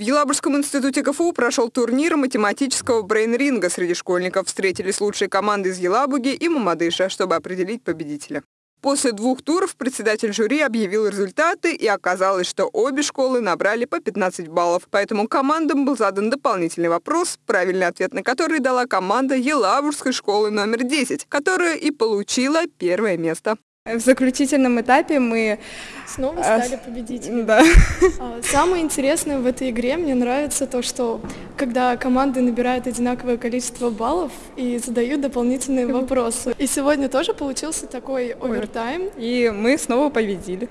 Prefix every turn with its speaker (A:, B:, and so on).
A: В Елабужском институте КФУ прошел турнир математического брейн-ринга среди школьников. Встретились лучшие команды из Елабуги и Мамадыша, чтобы определить победителя. После двух туров председатель жюри объявил результаты, и оказалось, что обе школы набрали по 15 баллов. Поэтому командам был задан дополнительный вопрос, правильный ответ на который дала команда Елабужской школы номер 10, которая и получила первое место.
B: В заключительном этапе мы
C: снова
B: а,
C: стали победителями.
B: Да.
C: А, Самое интересное в этой игре мне нравится то, что когда команды набирают одинаковое количество баллов и задают дополнительные вопросы. И сегодня тоже получился такой овертайм.
B: И мы снова победили.